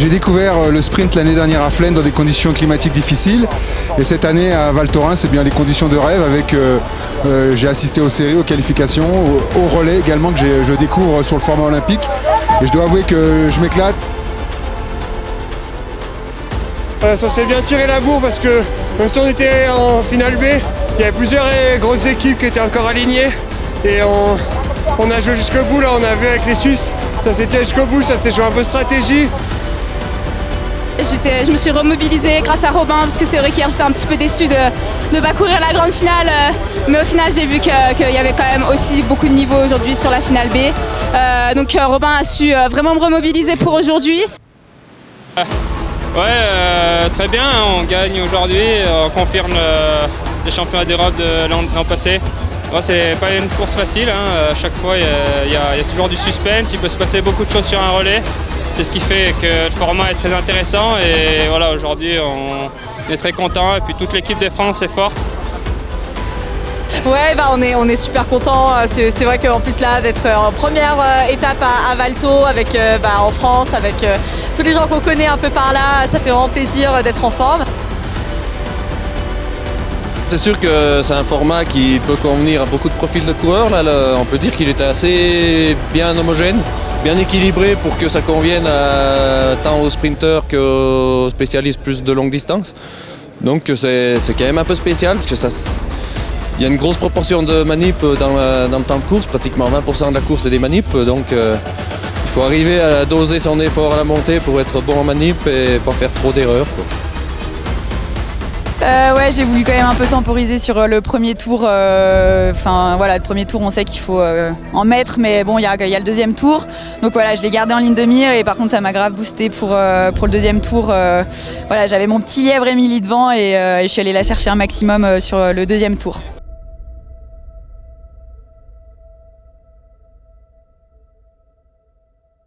J'ai découvert euh, le sprint l'année dernière à Flaine dans des conditions climatiques difficiles et cette année à Val Thorens c'est bien des conditions de rêve avec euh, euh, j'ai assisté aux séries, aux qualifications, au, relais également que je découvre sur le format olympique et je dois avouer que je m'éclate. ça s'est bien tiré la bourre parce que même si on était en finale B, il y avait plusieurs grosses équipes qui étaient encore alignées et on, on a joué jusqu'au bout là, on a vu avec les Suisses, ça s'est tiré jusqu'au bout, ça s'est joué un peu stratégie. Je me suis remobilisée grâce à Robin parce que c'est vrai qu'hier j'étais un petit peu déçue de ne pas courir la grande finale euh, mais au final j'ai vu qu'il y avait quand même aussi beaucoup de niveau aujourd'hui sur la finale B. Euh, donc euh, Robin a su vraiment me remobiliser pour aujourd'hui. Ouais, très bien, on gagne aujourd'hui, on confirme les championnats d'Europe de l'an passé. C'est pas une course facile, hein. à chaque fois il y, a toujours du suspense, il peut se passer beaucoup de choses sur un relais c'est ce qui fait que le format est très intéressant et voilà aujourd'hui on est très content et puis toute l'équipe de France est forte. Ouais, bah on, est, on est super content. C'est vrai qu'en plus là, d'être en première euh, étape à, Valto, avec, euh, bah, en France, avec euh, tous les gens qu'on connaît un peu par là, ça fait vraiment plaisir d'être en forme. C'est sûr que c'est un format qui peut convenir à beaucoup de profils de coureurs. On peut dire qu'il était assez bien homogène bien équilibré pour que ça convienne tant aux sprinteurs qu'aux spécialistes plus de longue distance. Donc c'est quand même un peu spécial parce que ça, il y a une grosse proportion de manip dans, le temps de course, pratiquement 20% de la course est des manips, donc euh, il faut arriver à doser son effort à la montée pour être bon en manip et pas faire trop d'erreurs. Euh, ouais, j'ai voulu quand même un peu temporiser sur euh, le premier tour. Euh, enfin voilà, le premier tour, on sait qu'il faut en mettre, mais bon, il y a, le deuxième tour. Donc voilà, je l'ai gardé en ligne de mire et par contre, ça m'a grave boosté pour, pour le deuxième tour. voilà, j'avais mon petit lièvre Émilie devant et je suis allée la chercher un maximum sur le deuxième tour.